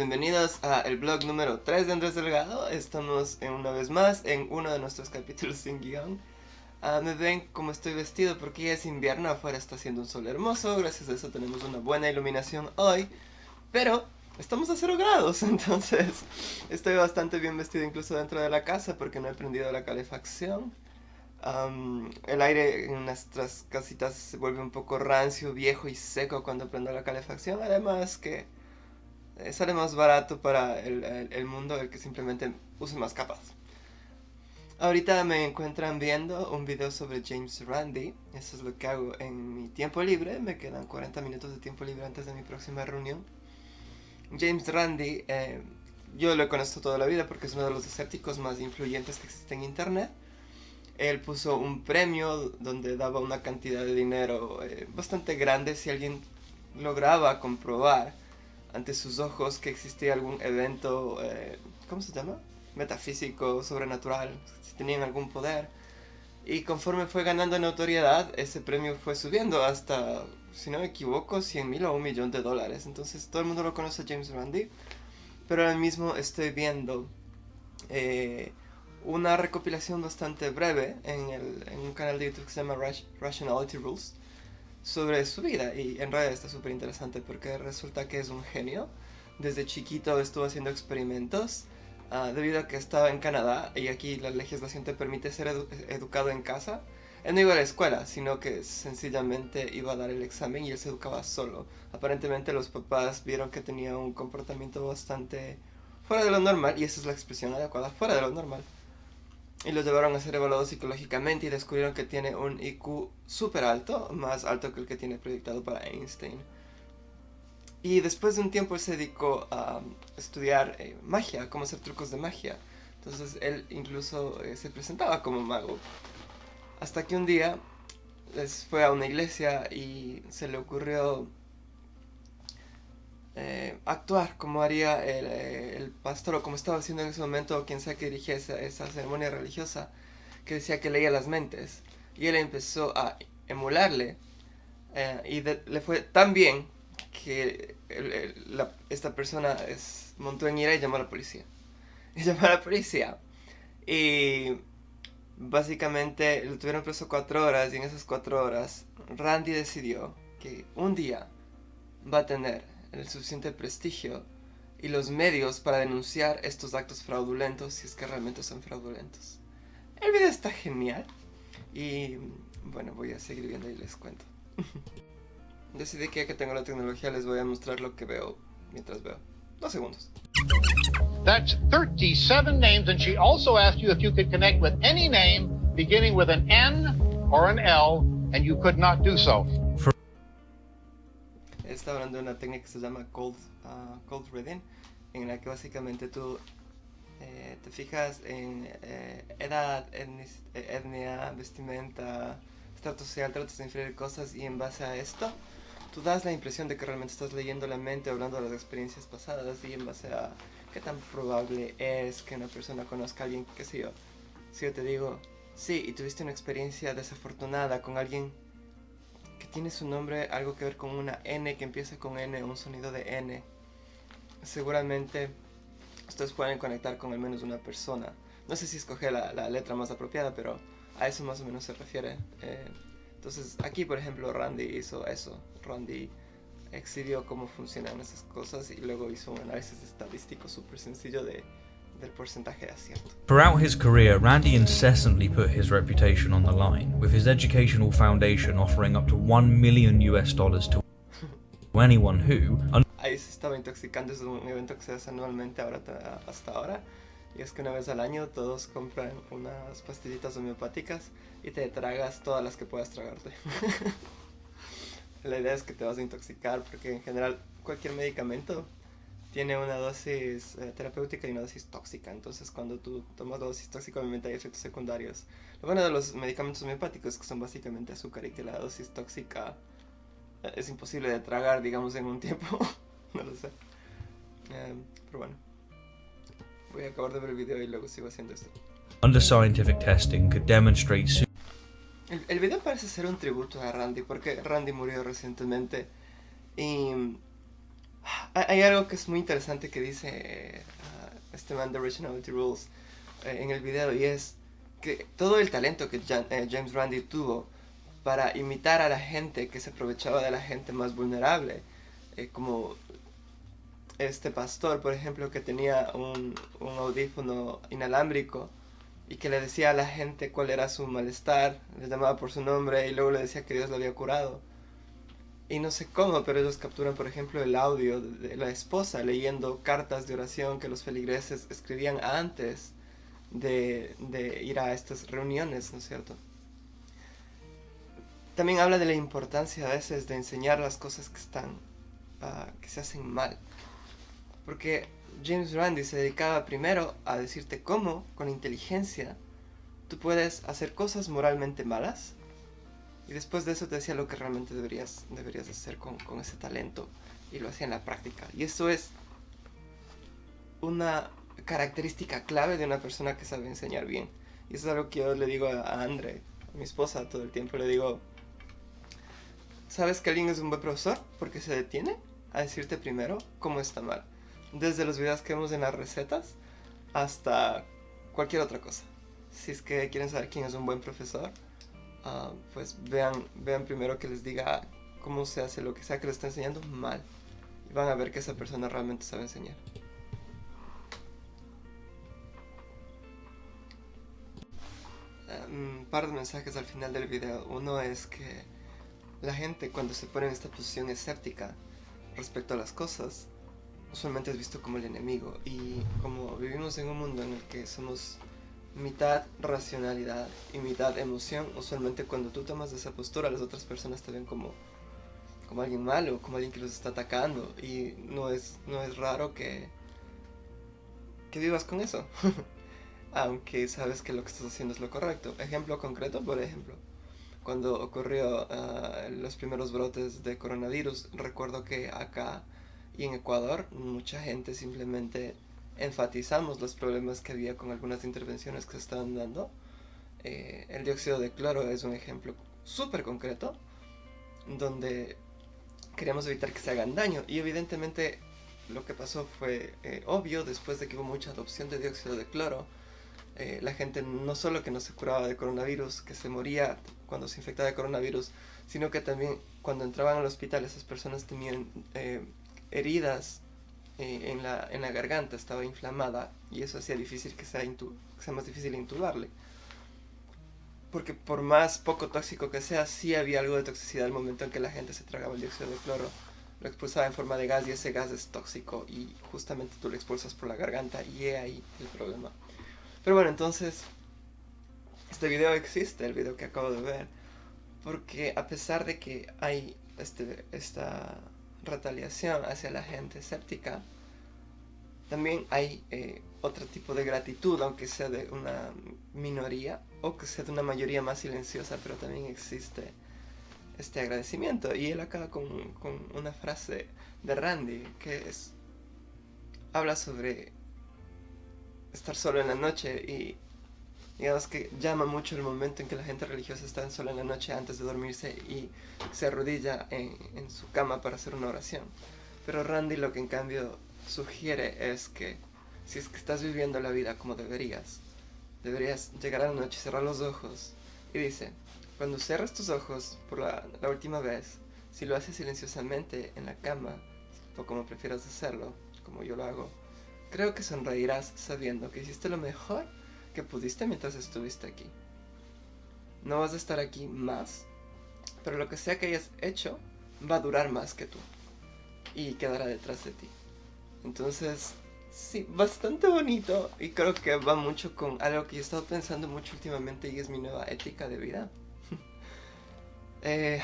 bienvenidos a el blog número 3 de Andrés Delgado. Estamos en, una vez más en uno de nuestros capítulos sin guion. Ah, me ven como estoy vestido porque ya es invierno, afuera está haciendo un sol hermoso, gracias a eso tenemos una buena iluminación hoy. Pero estamos a 0 grados, entonces estoy bastante bien vestido incluso dentro de la casa porque no he prendido la calefacción. el aire en nuestras casitas se vuelve un poco rancio, viejo y seco cuando prendo la calefacción, además que eh, sale más barato para el, el, mundo el que simplemente use más capas. Ahorita me encuentran viendo un video sobre James Randi, eso es lo que hago en mi tiempo libre, me quedan 40 minutos de tiempo libre antes de mi próxima reunión. James Randi, eh, yo lo conozco toda la vida porque es uno de los escépticos más influyentes que existe en internet. Él puso un premio donde daba una cantidad de dinero eh, bastante grande si alguien lograba comprobar ante sus ojos que existía algún evento, eh, ¿cómo se llama? Metafísico, sobrenatural, si tenían algún poder. Y conforme fue ganando notoriedad, ese premio fue subiendo hasta, si no me equivoco, 100 mil o un millón de dólares. Entonces todo el mundo lo conoce James Randi. Pero ahora mismo estoy viendo eh, una recopilación bastante breve en, el, en, un canal de YouTube que se llama Rationality Rules sobre su vida y en realidad está súper interesante porque resulta que es un genio. Desde chiquito estuvo haciendo experimentos uh, debido a que estaba en Canadá y aquí la legislación te permite ser educado en casa. Él no iba a la escuela, sino que sencillamente iba a dar el examen y él se educaba solo. Aparentemente los papás vieron que tenía un comportamiento bastante fuera de lo normal, y esa es la expresión adecuada, fuera de lo normal y lo llevaron a ser evaluado psicológicamente y descubrieron que tiene un IQ súper alto, más alto que el que tiene proyectado para Einstein. Y después de un tiempo él se dedicó a estudiar eh, magia, cómo hacer trucos de magia. Entonces él incluso eh, se presentaba como mago. Hasta que un día les fue a una iglesia y se le ocurrió eh, actuar como haría eh, el, pastor o como estaba haciendo en ese momento quien sea que dirigía esa, ceremonia religiosa que decía que leía las mentes. Y él empezó a emularle eh, y le fue tan bien que esta persona es, montó en ira y llamó a la policía. Y llamó a la policía. Y básicamente lo tuvieron preso cuatro horas y en esas cuatro horas Randy decidió que un día va a tener el suficiente prestigio y los medios para denunciar estos actos fraudulentos si es que realmente son fraudulentos. El video está genial y bueno, voy a seguir viendo y les cuento. Decidí que ya que tengo la tecnología les voy a mostrar lo que veo mientras veo. Dos segundos. That's 37 names and she also asked you if you could connect with any name beginning with an N or an L and you could not do so está hablando de una técnica que se llama cold, uh, cold reading, en la que básicamente tú eh, te fijas en eh, edad, etnia, vestimenta, estatus social, tratas de inferir cosas y en base a esto tú das la impresión de que realmente estás leyendo la mente, hablando de las experiencias pasadas y en base a qué tan probable es que una persona conozca a alguien, qué sé yo. Si yo te digo, sí, y tuviste una experiencia desafortunada con alguien tiene su nombre algo que ver con una N que empieza con N, un sonido de N. Seguramente ustedes pueden conectar con al menos una persona. No sé si escoge la, letra más apropiada, pero a eso más o menos se refiere. Eh, entonces aquí, por ejemplo, Randy hizo eso. Randy exhibió cómo funcionan esas cosas y luego hizo un análisis estadístico súper sencillo de del porcentaje de acierto. Throughout his career, Randy incessantly put his reputation on the line, with his educational foundation offering up to 1 million US dollars to anyone who... Ahí se estaba intoxicando, es un evento que se hace anualmente ahora, hasta ahora. Y es que una vez al año todos compran unas pastillitas homeopáticas y te tragas todas las que puedas tragarte. La idea es que te vas a intoxicar porque en general cualquier medicamento tiene una dosis eh, terapéutica y una dosis tóxica. Entonces, cuando tú tomas la dosis tóxica, obviamente hay efectos secundarios. Lo bueno de los medicamentos homeopáticos que son básicamente azúcar y que la dosis tóxica eh, es imposible de tragar, digamos, en un tiempo. no lo sé. Em, pero bueno. Voy a acabar de ver el video y luego sigo haciendo esto. Under scientific testing could demonstrate el, el video parece ser un tributo a Randy porque Randy murió recientemente y Hay algo que es muy interesante que dice uh, este man de Originality Rules eh, en el video y es que todo el talento que eh, James Randi tuvo para imitar a la gente que se aprovechaba de la gente más vulnerable, eh, como este pastor, por ejemplo, que tenía un, un audífono inalámbrico y que le decía a la gente cuál era su malestar, le llamaba por su nombre y luego le decía que Dios lo había curado. Y no sé cómo, pero ellos capturan, por ejemplo, el audio de la esposa leyendo cartas de oración que los feligreses escribían antes de, de ir a estas reuniones, ¿no es cierto? También habla de la importancia a veces de enseñar las cosas que están, uh, que se hacen mal. Porque James Randi se dedicaba primero a decirte cómo, con inteligencia, tú puedes hacer cosas moralmente malas y después de eso te decía lo que realmente deberías, deberías hacer con, ese talento y lo hacía en la práctica. Y eso es una característica clave de una persona que sabe enseñar bien. Y eso es algo que yo le digo a Andre, a mi esposa, todo el tiempo. Le digo, ¿sabes que alguien es un buen profesor? Porque se detiene a decirte primero cómo está mal desde los videos que vemos en las recetas hasta cualquier otra cosa. Si es que quieren saber quién es un buen profesor, uh, pues vean, vean primero que les diga cómo se hace lo que sea que les está enseñando mal. Y van a ver que esa persona realmente sabe enseñar. un par de mensajes al final del video. Uno es que la gente cuando se pone en esta posición escéptica respecto a las cosas, usualmente es visto como el enemigo. Y como vivimos en un mundo en el que somos mitad racionalidad y mitad emoción, usualmente cuando tú tomas esa postura, las otras personas te ven como, como alguien malo, como alguien que los está atacando. Y no es, no es raro que, que vivas con eso. Aunque sabes que lo que estás haciendo es lo correcto. Ejemplo concreto, por ejemplo, cuando ocurrió ah, los primeros brotes de coronavirus, recuerdo que acá y en Ecuador mucha gente simplemente enfatizamos los problemas que había con algunas intervenciones que se estaban dando. Eh, el dióxido de cloro es un ejemplo súper concreto donde queríamos evitar que se hagan daño y evidentemente lo que pasó fue eh, obvio después de que hubo mucha adopción de dióxido de cloro. Eh, la gente no solo que no se curaba de coronavirus, que se moría cuando se infectaba de coronavirus, sino que también cuando entraban al hospital esas personas tenían heridas eh, en, la, en la garganta, estaba inflamada y eso hacía difícil que sea, que sea más difícil intubarle. Porque por más poco tóxico que sea, sí había algo de toxicidad al momento en que la gente se tragaba el dióxido de cloro. Lo expulsaba en forma de gas y ese gas es tóxico y justamente tú lo expulsas por la garganta y he ahí el problema. Pero bueno, entonces, este video existe, el video que acabo de ver, porque a pesar de que hay este, esta retaliación hacia la gente escéptica, también hay eh, otro tipo de gratitud, aunque sea de una minoría o que sea de una mayoría más silenciosa, pero también existe este agradecimiento. Y él acaba con, con una frase de Randy que es, habla sobre estar solo en la noche y digamos que llama mucho el momento en que la gente religiosa está en sola en la noche antes de dormirse y se arrodilla en, su cama para hacer una oración. Pero Randy lo que en cambio sugiere es que si es que estás viviendo la vida como deberías, deberías llegar a la noche, cerrar los ojos y dice, cuando cierras tus ojos por la, la última vez, si lo haces silenciosamente en la cama, o como prefieras hacerlo, como yo lo hago, creo que sonreirás sabiendo que hiciste lo mejor que pudiste mientras estuviste aquí. No vas a estar aquí más, pero lo que sea que hayas hecho va a durar más que tú y quedará detrás de ti. Entonces, sí, bastante bonito y creo que va mucho con algo que yo he estado pensando mucho últimamente y es mi nueva ética de vida. eh,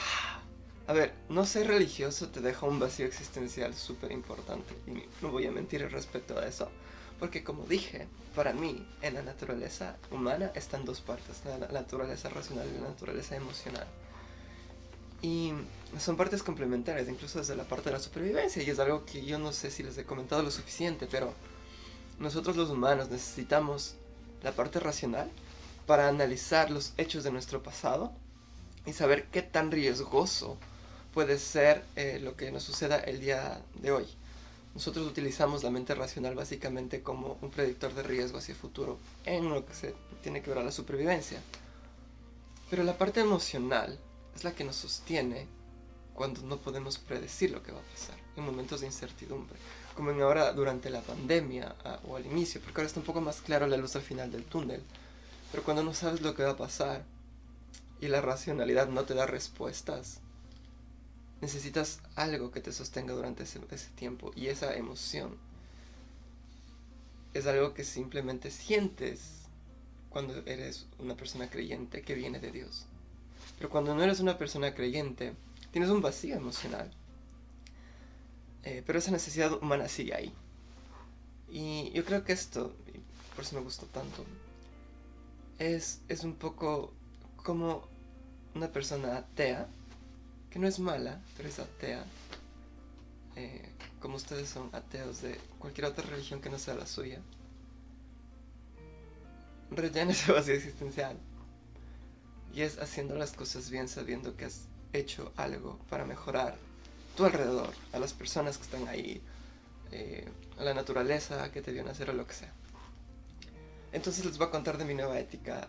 a ver, no ser religioso te deja un vacío existencial súper importante y no voy a mentir respecto a eso. Porque como dije, para mí, en la naturaleza humana están dos partes, la naturaleza racional y la naturaleza emocional. Y son partes complementarias, incluso desde la parte de la supervivencia, y es algo que yo no sé si les he comentado lo suficiente, pero nosotros los humanos necesitamos la parte racional para analizar los hechos de nuestro pasado y saber qué tan riesgoso puede ser eh, lo que nos suceda el día de hoy. Nosotros utilizamos la mente racional básicamente como un predictor de riesgo hacia el futuro en lo que se tiene que ver a la supervivencia. Pero la parte emocional es la que nos sostiene cuando no podemos predecir lo que va a pasar, en momentos de incertidumbre, como en ahora durante la pandemia o al inicio, porque ahora está un poco más claro la luz al final del túnel, pero cuando no sabes lo que va a pasar y la racionalidad no te da respuestas, necesitas algo que te sostenga durante ese, tiempo y esa emoción es algo que simplemente sientes cuando eres una persona creyente que viene de Dios. Pero cuando no eres una persona creyente, tienes un vacío emocional. Eh, pero esa necesidad humana sigue ahí. Y yo creo que esto, por eso me gusta tanto, es, es un poco como una persona atea que no es mala, pero es atea, eh, como ustedes son ateos de cualquier otra religión que no sea la suya, rellena ese vacío existencial. Y es haciendo las cosas bien sabiendo que has hecho algo para mejorar tu alrededor, a las personas que están ahí, eh, a la naturaleza que te vio nacer o lo que sea. Entonces les voy a contar de mi nueva ética,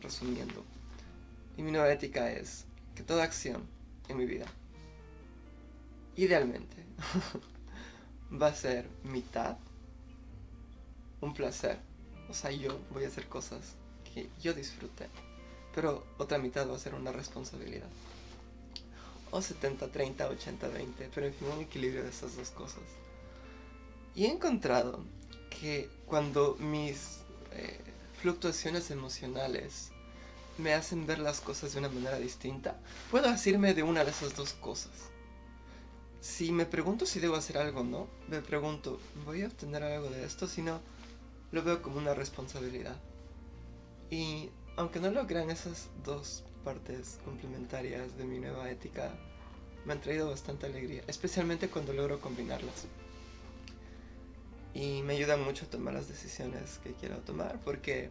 resumiendo. Y mi nueva ética es que toda acción en mi vida, idealmente, va a ser mitad un placer. O sea, yo voy a hacer cosas que yo disfrute, pero otra mitad va a ser una responsabilidad. O 70, 30, 80, 20, pero en fin, un equilibrio de esas dos cosas. Y he encontrado que cuando mis eh, fluctuaciones emocionales me hacen ver las cosas de una manera distinta, puedo decirme de una de esas dos cosas. Si me pregunto si debo hacer algo o no, me pregunto, ¿voy a obtener algo de esto? Si no, lo veo como una responsabilidad. Y aunque no lo crean esas dos partes complementarias de mi nueva ética, me han traído bastante alegría, especialmente cuando logro combinarlas. Y me ayudan mucho a tomar las decisiones que quiero tomar, porque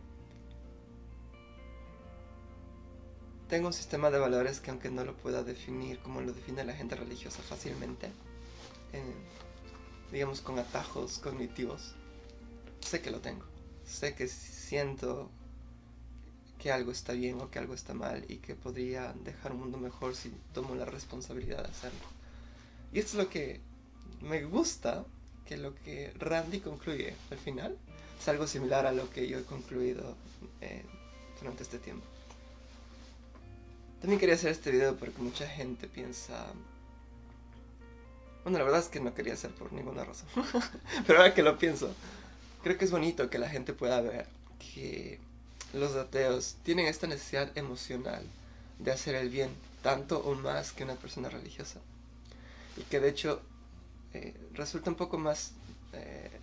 Tengo un sistema de valores que aunque no lo pueda definir como lo define la gente religiosa fácilmente, digamos con atajos cognitivos, sé que lo tengo. Sé que siento que algo está bien o que algo está mal y que podría dejar un mundo mejor si tomo la responsabilidad de hacerlo. Y esto es lo que me gusta, que lo que Randy concluye al final es algo similar a lo que yo he concluido eh, durante este tiempo. También quería hacer este video porque mucha gente piensa... Bueno, la verdad es que no quería hacer por ninguna razón. Pero ahora que lo pienso, creo que es bonito que la gente pueda ver que los ateos tienen esta necesidad emocional de hacer el bien tanto o más que una persona religiosa. Y que de hecho eh, resulta un poco más... Eh,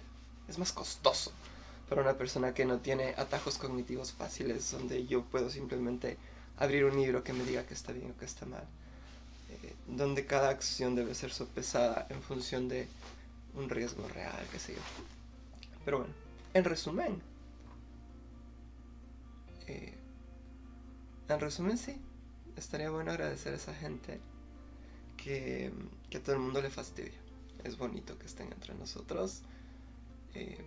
es más costoso para una persona que no tiene atajos cognitivos fáciles donde yo puedo simplemente abrir un libro que me diga que está bien o que está mal. Eh, donde cada acción debe ser sopesada en función de un riesgo real, qué sé yo. Pero bueno, en resumen. Eh, en resumen sí, estaría bueno agradecer a esa gente que, que a todo el mundo le fastidia. Es bonito que estén entre nosotros. Eh,